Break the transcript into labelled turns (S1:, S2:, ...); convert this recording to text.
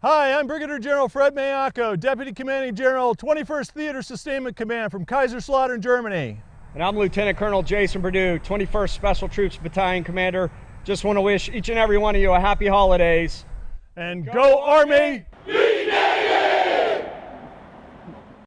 S1: Hi, I'm Brigadier General Fred Maiocco, Deputy Commanding General, 21st Theater Sustainment Command from Kaiserslautern, Germany.
S2: And I'm Lieutenant Colonel Jason Perdue, 21st Special Troops Battalion Commander. Just want to wish each and every one of you a happy holidays.
S1: And go, go Army!